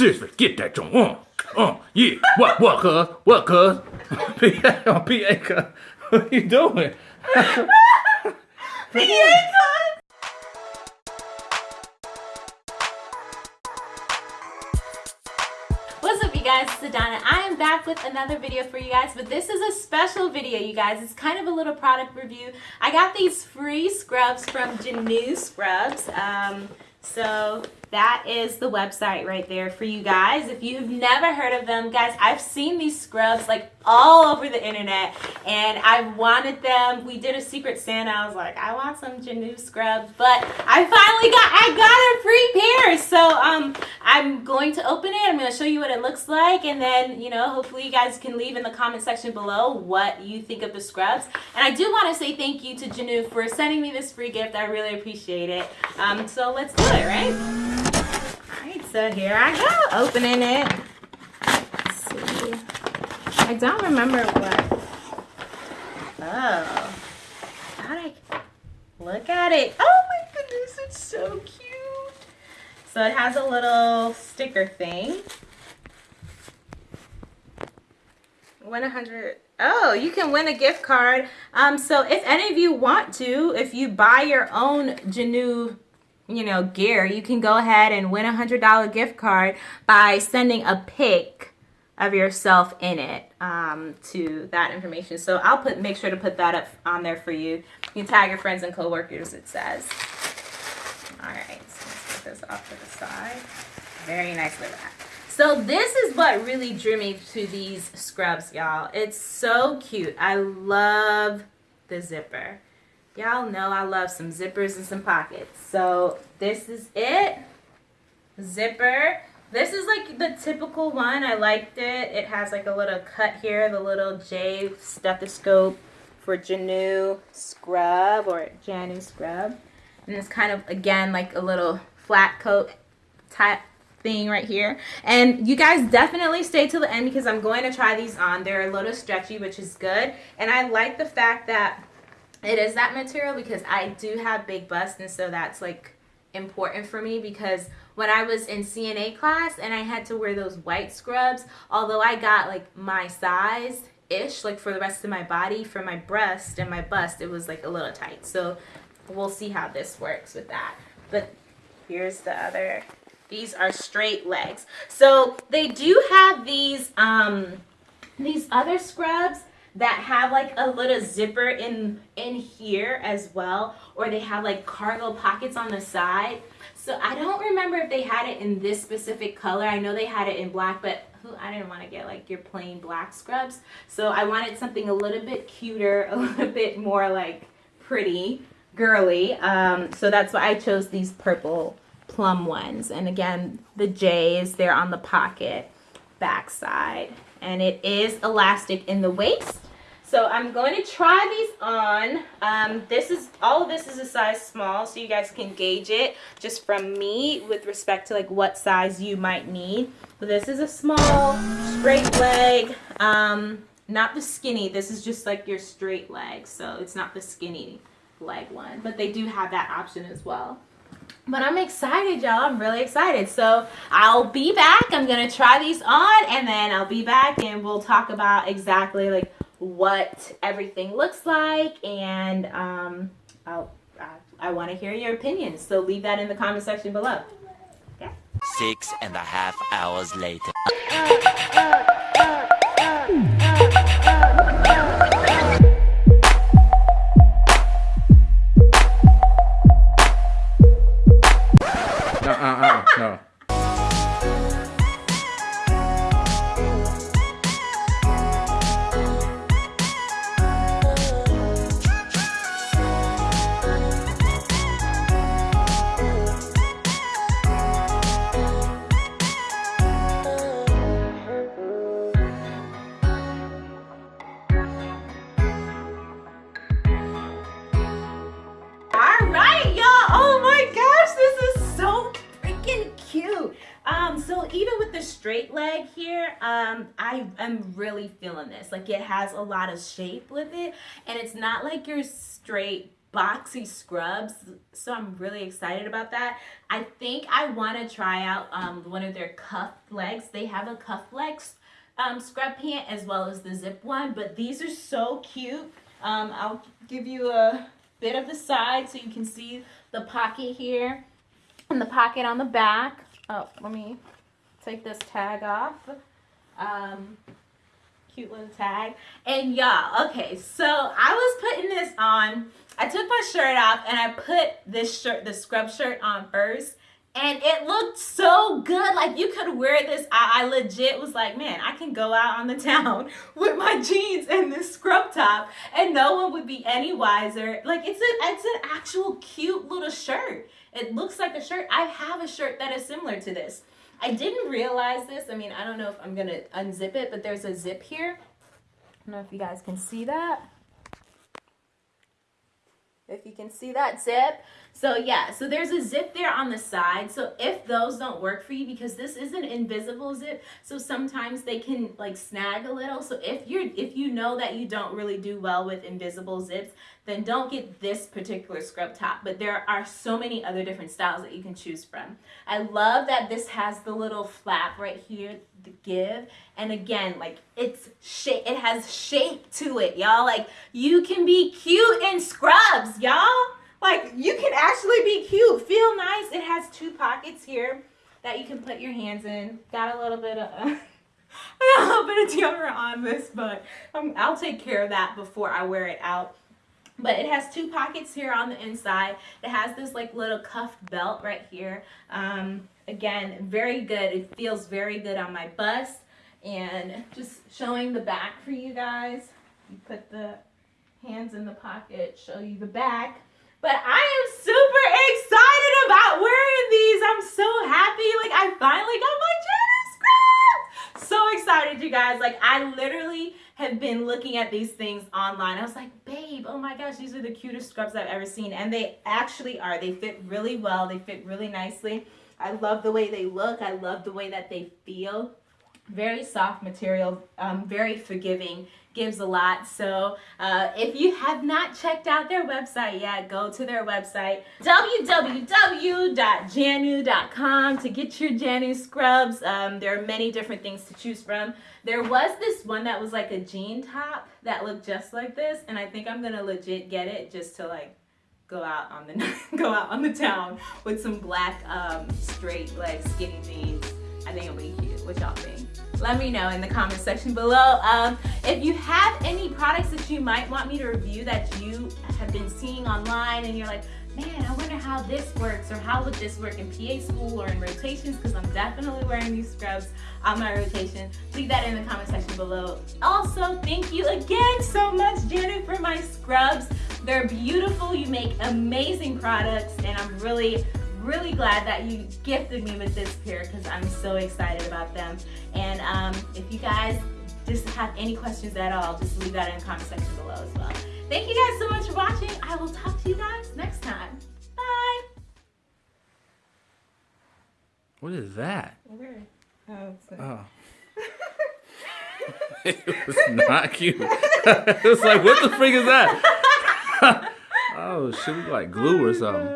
seriously, get that joint. Uh, uh, yeah. What, what, cuz? What, cuz? PA, PA, cuz. What you doing? PA. What's up you guys, it's Adana. I am back with another video for you guys, but this is a special video you guys. It's kind of a little product review. I got these free scrubs from Jaanuu Scrubs. Um, so that is the website right there for you guys. If you've never heard of them, guys, I've seen these scrubs like all over the internet and I wanted them. We did a secret Santa. I was like, I want some Jaanuu scrubs, but I finally got, I got a free pair. So um, I'm going to open it. I'm going to show you what it looks like and then, you know, hopefully you guys can leave in the comment section below what you think of the scrubs. And I do want to say thank you to Jaanuu for sending me this free gift. I really appreciate it. Um, so let's do it, right? So here I go, opening it. Let's see. I don't remember what. Oh. I, look at it. Oh my goodness, it's so cute. So it has a little sticker thing. 100 Oh, you can win a gift card. Um, so if any of you want to, if you buy your own Jaanuu you know, gear, you can go ahead and win a $100 gift card by sending a pic of yourself in it um, to that information. So I'll put make sure to put that up on there for you. You can tag your friends and coworkers, it says. All right, so let's put this off to the side. Very nicely wrapped. So this is what really drew me to these scrubs, y'all. It's so cute. I love the zipper. Y'all know I love some zippers and some pockets. So this is it. Zipper. This is like the typical one. I liked it. It has like a little cut here, the little J stethoscope for Jaanuu scrub or Jaanuu scrub. And it's kind of, again, like a little flat coat type thing right here. And you guys definitely stay till the end because I'm going to try these on. They're a little stretchy, which is good. And I like the fact that it is that material because I do have big bust and so that's like important for me because when I was in CNA class and I had to wear those white scrubs, although I got like my size ish, like for the rest of my body, for my breast and my bust, it was like a little tight. So we'll see how this works with that. But here's the other, these are straight legs. So they do have these, um, these other scrubs that have like a little zipper in in here as well or they have like cargo pockets on the side. So I don't remember if they had it in this specific color. I know they had it in black but who I didn't want to get like your plain black scrubs. So I wanted something a little bit cuter a little bit more like pretty girly. Um, so that's why I chose these purple plum ones. And again the j's is there on the pocket back side and it is elastic in the waist. So I'm going to try these on. Um, this is all of this is a size small, so you guys can gauge it just from me with respect to like what size you might need. But this is a small straight leg, um, not the skinny. This is just like your straight leg, so it's not the skinny leg one. But they do have that option as well. But I'm excited, y'all. I'm really excited. So I'll be back. I'm going to try these on and then I'll be back and we'll talk about exactly like what everything looks like. And um, I'll, I, I want to hear your opinions. So leave that in the comment section below. Okay? Six and a half hours later. Straight leg here, um, I am really feeling this. Like it has a lot of shape with it and it's not like your straight boxy scrubs. So I'm really excited about that. I think I want to try out um, one of their cuff legs. They have a cuff legs um, scrub pant as well as the zip one, but these are so cute. Um, I'll give you a bit of the side so you can see the pocket here and the pocket on the back. Oh, let me take this tag off. Um, cute little tag. And y'all, okay, so I was putting this on. I took my shirt off and I put this shirt, the scrub shirt on first. And it looked so good. Like you could wear this. I, I legit was like, man, I can go out on the town with my jeans and this scrub top and no one would be any wiser. Like it's a it's an actual cute little shirt. It looks like a shirt. I have a shirt that is similar to this. I didn't realize this. I mean, I don't know if I'm gonna unzip it, but there's a zip here. I don't know if you guys can see that. If you can see that zip. So yeah, so there's a zip there on the side. So if those don't work for you, because this is an invisible zip, so sometimes they can like snag a little. So if you're if you know that you don't really do well with invisible zips, then don't get this particular scrub top. But there are so many other different styles that you can choose from. I love that this has the little flap right here to give. And again, like it's shape, it has shape to it, y'all. Like you can be cute in scrubs, y'all. Like you can actually be cute, feel nice. It has two pockets here that you can put your hands in. Got a little bit of a little bit of deodorant on this, but um, I'll take care of that before I wear it out. But it has two pockets here on the inside. It has this like little cuffed belt right here. Um, again, very good. It feels very good on my bust. And just showing the back for you guys. You put the hands in the pocket, show you the back. But I am super excited about wearing these. I'm so happy. Like I finally got my. Excited, you guys. Like I literally have been looking at these things online. I was like, babe, oh my gosh, these are the cutest scrubs I've ever seen. And they actually are. They fit really well. They fit really nicely. I love the way they look. I love the way that they feel. Very soft material, um, very forgiving gives a lot. So uh, if you have not checked out their website yet, go to their website, www.jaanuu.com to get your Jaanuu scrubs. Um, there are many different things to choose from. There was this one that was like a jean top that looked just like this, and I think I'm gonna legit get it just to like go out on the go out on the town with some black um, straight like skinny jeans. I think it'll be cute. What y'all think? let me know in the comment section below. Um, if you have any products that you might want me to review that you have been seeing online and you're like, man, I wonder how this works or how would this work in PA school or in rotations because I'm definitely wearing these scrubs on my rotation. Leave that in the comment section below. Also, thank you again so much, Jaanuu, for my scrubs. They're beautiful. You make amazing products and I'm really really glad that you gifted me with this pair because I'm so excited about them. And um, if you guys just have any questions at all, just leave that in the comment section below as well. Thank you guys so much for watching. I will talk to you guys next time. Bye. What is that? Where? Oh, Oh. it was not cute. it was like, what the freak is that? oh, shit, like glue or something.